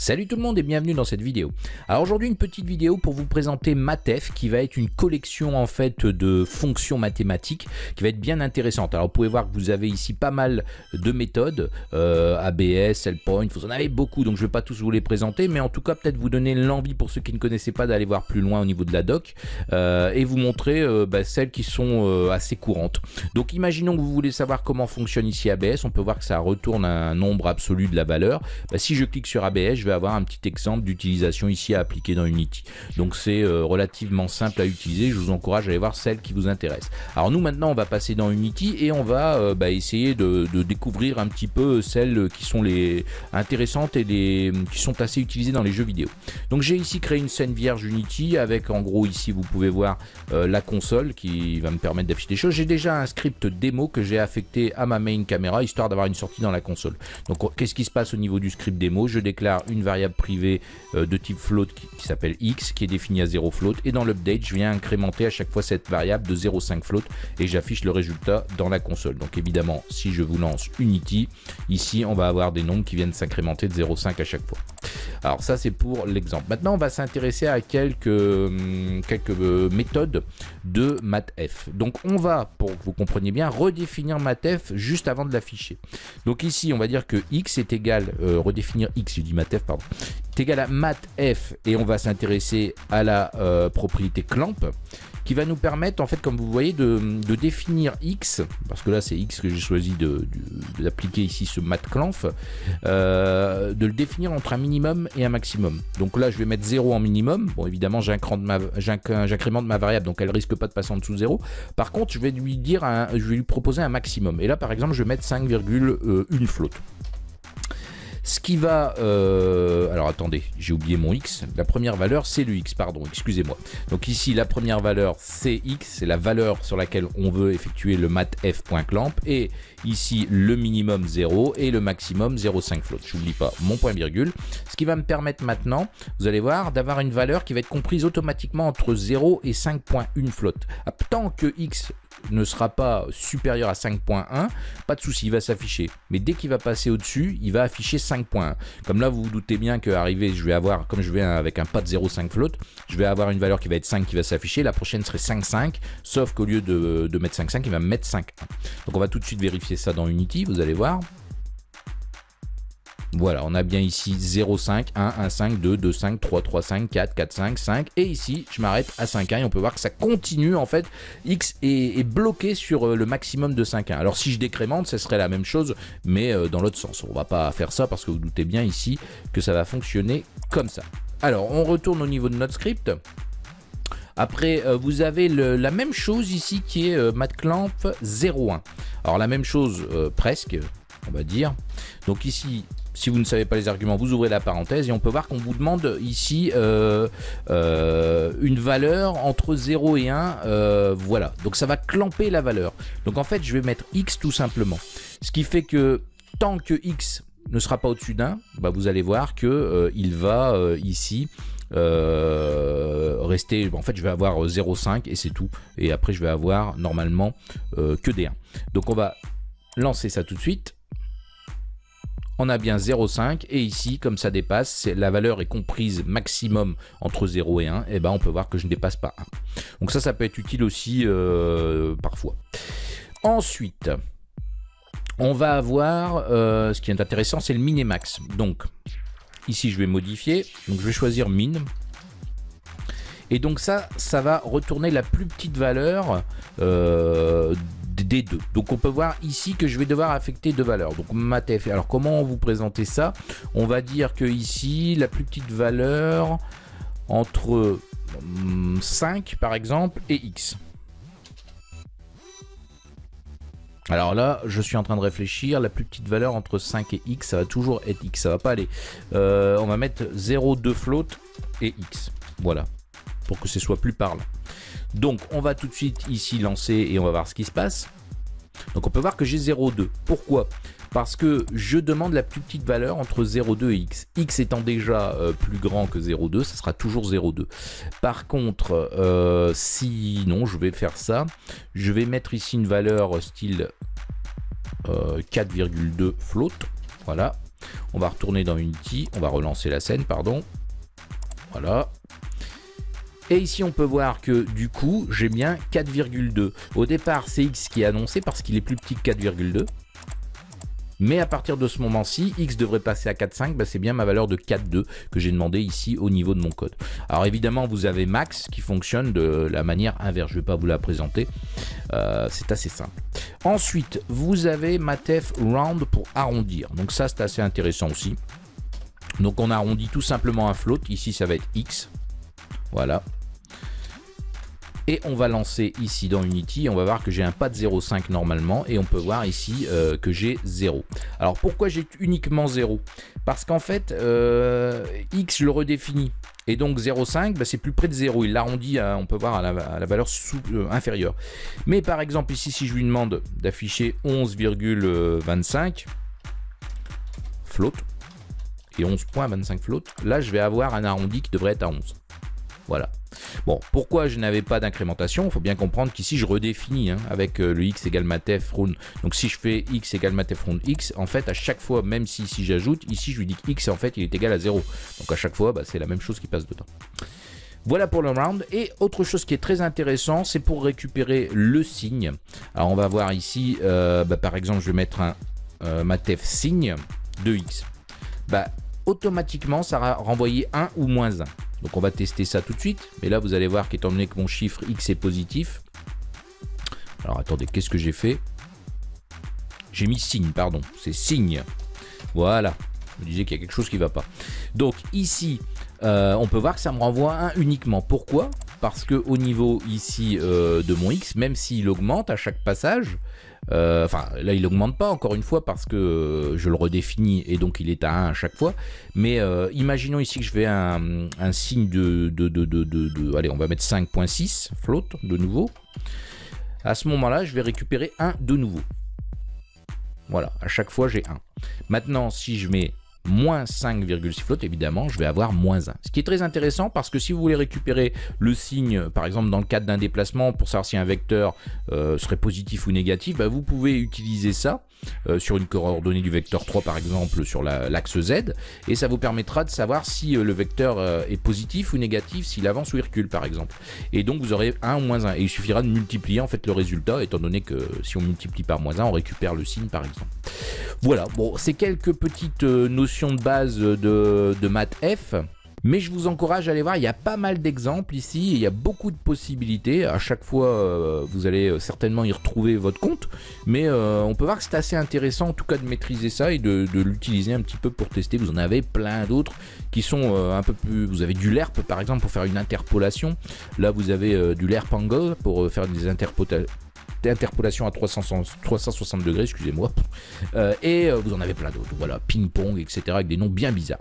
Salut tout le monde et bienvenue dans cette vidéo. Alors aujourd'hui une petite vidéo pour vous présenter Matef qui va être une collection en fait de fonctions mathématiques qui va être bien intéressante. Alors vous pouvez voir que vous avez ici pas mal de méthodes, euh, ABS, Cellpoint, vous en avez beaucoup donc je ne vais pas tous vous les présenter mais en tout cas peut-être vous donner l'envie pour ceux qui ne connaissaient pas d'aller voir plus loin au niveau de la doc euh, et vous montrer euh, bah, celles qui sont assez courantes. Donc imaginons que vous voulez savoir comment fonctionne ici ABS, on peut voir que ça retourne un nombre absolu de la valeur. Bah, si je clique sur ABS, je vais avoir un petit exemple d'utilisation ici à appliquer dans Unity. Donc c'est euh, relativement simple à utiliser, je vous encourage à aller voir celle qui vous intéresse. Alors nous maintenant on va passer dans Unity et on va euh, bah, essayer de, découvrir un petit peu celles qui sont les intéressantes et les, qui sont assez utilisées dans les jeux vidéo. Donc j'ai ici créé une scène vierge Unity avec en gros ici vous pouvez voir euh, la console qui va me permettre d'afficher des choses. J'ai déjà un script démo que j'ai affecté à ma main caméra histoire d'avoir une sortie dans la console. Donc qu'est-ce qui se passe au niveau du script démo? Je déclare une variable privée euh, de type float qui, s'appelle x, qui est définie à 0 float. Et dans l'update, je viens incrémenter à chaque fois cette variable de 0,5 float et j'affiche le résultat dans la console. Donc évidemment, si je vous lance Unity, ici, on va avoir des nombres qui viennent s'incrémenter de 0,5 à chaque fois. Alors ça, c'est pour l'exemple. Maintenant, on va s'intéresser à quelques, hum, quelques euh, méthodes de mathf. Donc on va, pour que vous compreniez bien, redéfinir mathf juste avant de l'afficher. Donc ici, on va dire que x est égal, euh, redéfinir x, je dis mathf, pardon, est égal à mathf et on va s'intéresser à la euh, propriété clamp qui va nous permettre, en fait, comme vous voyez, de, définir x, parce que là c'est x que j'ai choisi d'appliquer ici ce matclamp, euh, de le définir entre un minimum et un maximum. Donc là je vais mettre 0 en minimum, bon évidemment j'incrémente ma variable, donc elle risque pas de passer en dessous de 0. Par contre je vais lui dire, je vais lui proposer un maximum, et là par exemple je vais mettre 5,1 flotte. Ce qui va... Euh, alors attendez, j'ai oublié mon x. La première valeur, c'est le x, pardon, excusez-moi. Donc ici, la première valeur, c'est x, c'est la valeur sur laquelle on veut effectuer le mathf.clamp. Et ici, le minimum 0 et le maximum 0,5 float. Je n'oublie pas mon point virgule. Ce qui va me permettre maintenant, vous allez voir, d'avoir une valeur qui va être comprise automatiquement entre 0 et 5.1 float. Ah, tant que x ne sera pas supérieur à 5.1, pas de souci, il va s'afficher. Mais dès qu'il va passer au-dessus, il va afficher 5.1. Comme là, vous vous doutez bien qu'arrivé, je vais avoir, comme je vais avec un pas de 0,5 float, je vais avoir une valeur qui va être 5 qui va s'afficher. La prochaine serait 5.5, sauf qu'au lieu de, de mettre 5.5, il va mettre 5.1. Donc on va tout de suite vérifier ça dans Unity, vous allez voir. Voilà, on a bien ici 0, 5, 1, 1, 5, 2, 2, 5, 3, 3, 5, 4, 4, 5, 5. Et ici, je m'arrête à 5, 1 et on peut voir que ça continue en fait. X est, bloqué sur euh, le maximum de 5, 1. Alors si je décrémente, ce serait la même chose, mais euh, dans l'autre sens. On va pas faire ça parce que vous doutez bien ici que ça va fonctionner comme ça. Alors, on retourne au niveau de notre script. Après, euh, vous avez la même chose ici qui est matclamp 01. Alors la même chose presque, on va dire. Donc ici, si vous ne savez pas les arguments, vous ouvrez la parenthèse et on peut voir qu'on vous demande ici euh, euh, une valeur entre 0 et 1. Euh, voilà, donc ça va clamper la valeur. Donc en fait, je vais mettre x tout simplement. Ce qui fait que tant que x ne sera pas au-dessus d'un, bah, vous allez voir que il va ici rester, en fait je vais avoir 0,5 et c'est tout, et après je vais avoir normalement que des 1. Donc on va lancer ça tout de suite, on a bien 0,5 et ici comme ça dépasse, la valeur est comprise maximum entre 0 et 1, et ben on peut voir que je ne dépasse pas 1. Donc ça, ça peut être utile aussi euh, parfois. Ensuite, on va avoir, euh, ce qui est intéressant, c'est le minimax. Donc ici je vais modifier, donc je vais choisir min. Et donc ça, ça va retourner la plus petite valeur euh, des deux. Donc on peut voir ici que je vais devoir affecter deux valeurs. Donc matf. Alors comment vous présenter ça? On va dire que ici la plus petite valeur entre 5 hum, par exemple et x. Alors là, je suis en train de réfléchir, la plus petite valeur entre 5 et x, ça va toujours être x, ça va pas aller. Euh, on va mettre 0,2 float et x, voilà, pour que ce soit plus parlant. Donc on va tout de suite ici lancer et on va voir ce qui se passe. Donc on peut voir que j'ai 0,2. Pourquoi? Parce que je demande la plus petite valeur entre 0,2 et x. x étant déjà euh, plus grand que 0,2, ça sera toujours 0,2. Par contre, euh, si non, je vais faire ça. Je vais mettre ici une valeur style 4,2 euh, float. Voilà. On va retourner dans Unity, on va relancer la scène, pardon. Voilà. Et ici, on peut voir que du coup, j'ai bien 4,2. Au départ, c'est X qui est annoncé parce qu'il est plus petit que 4,2. Mais à partir de ce moment-ci, X devrait passer à 4,5, bah c'est bien ma valeur de 4,2 que j'ai demandé ici au niveau de mon code. Alors évidemment, vous avez Max qui fonctionne de la manière inverse. Je ne vais pas vous la présenter. Euh, c'est assez simple. Ensuite, vous avez Matef Round pour arrondir. Donc ça, c'est assez intéressant aussi. Donc on arrondit tout simplement un float. Ici, ça va être X. Voilà. Et on va lancer ici dans Unity, on va voir que j'ai un pas de 0,5 normalement, et on peut voir ici euh, que j'ai 0. Alors pourquoi j'ai uniquement 0 Parce qu'en fait, euh, X le redéfinis, et donc 0,5, bah, c'est plus près de 0, il l'arrondit, on peut voir, à la, valeur euh, inférieure. Mais par exemple ici, si je lui demande d'afficher 11,25, float, et 11.25 float, là je vais avoir un arrondi qui devrait être à 11. Voilà. Bon, pourquoi je n'avais pas d'incrémentation? Il faut bien comprendre qu'ici je redéfinis hein, avec euh, le x égale matef round. Donc si je fais x égale matef round x, en fait à chaque fois, même si, si j'ajoute, ici je lui dis que x en fait il est égal à 0. Donc à chaque fois, bah, c'est la même chose qui passe dedans. Voilà pour le round. Et autre chose qui est très intéressant, c'est pour récupérer le signe. Alors on va voir ici, euh, bah, par exemple, je vais mettre un euh, signe de x. Bah, automatiquement, ça va renvoyer 1 ou moins 1. Donc on va tester ça tout de suite. Mais là, vous allez voir qu'étant donné que mon chiffre X est positif. Alors attendez, qu'est-ce que j'ai fait? J'ai mis signe, pardon. C'est signe. Voilà. Je me disais qu'il y a quelque chose qui ne va pas. Donc ici, euh, on peut voir que ça me renvoie un uniquement. Pourquoi? Parce que au niveau ici euh, de mon X, même s'il augmente à chaque passage, euh, enfin, là, il augmente pas, encore une fois, parce que je le redéfinis et donc il est à 1 à chaque fois. Mais euh, imaginons ici que je fais un, signe de, de, de, de, Allez, on va mettre 5.6, float, de nouveau. À ce moment-là, je vais récupérer 1 de nouveau. Voilà, à chaque fois, j'ai 1. Maintenant, si je mets moins 5,6 flotte, évidemment, je vais avoir moins 1. Ce qui est très intéressant parce que si vous voulez récupérer le signe, par exemple dans le cadre d'un déplacement, pour savoir si un vecteur euh, serait positif ou négatif, bah, vous pouvez utiliser ça euh, sur une coordonnée du vecteur 3 par exemple sur l'axe Z et ça vous permettra de savoir si euh, le vecteur est positif ou négatif, s'il avance ou il recule par exemple. Et donc vous aurez 1 ou moins 1 et il suffira de multiplier en fait le résultat étant donné que si on multiplie par moins 1 on récupère le signe par exemple. Voilà, bon c'est quelques petites notions de base de, de maths F. Mais je vous encourage à aller voir, il y a pas mal d'exemples ici, il y a beaucoup de possibilités. À chaque fois, euh, vous allez euh, certainement y retrouver votre compte. Mais euh, on peut voir que c'est assez intéressant en tout cas de maîtriser ça et de, l'utiliser un petit peu pour tester. Vous en avez plein d'autres qui sont un peu plus... Vous avez du LERP par exemple pour faire une interpolation. Là, vous avez du LERP angle pour faire des interpolations interpolation à 360 degrés, excusez-moi. Euh, et euh, vous en avez plein d'autres. Voilà, ping-pong, etc. avec des noms bien bizarres.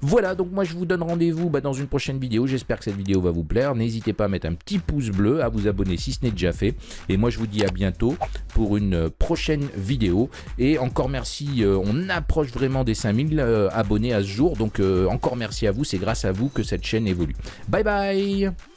Voilà, donc moi je vous donne rendez-vous bah, dans une prochaine vidéo. J'espère que cette vidéo va vous plaire. N'hésitez pas à mettre un petit pouce bleu, à vous abonner si ce n'est déjà fait. Et moi je vous dis à bientôt pour une prochaine vidéo. Et encore merci, euh, on approche vraiment des 5000 abonnés à ce jour. Donc encore merci à vous, c'est grâce à vous que cette chaîne évolue. Bye bye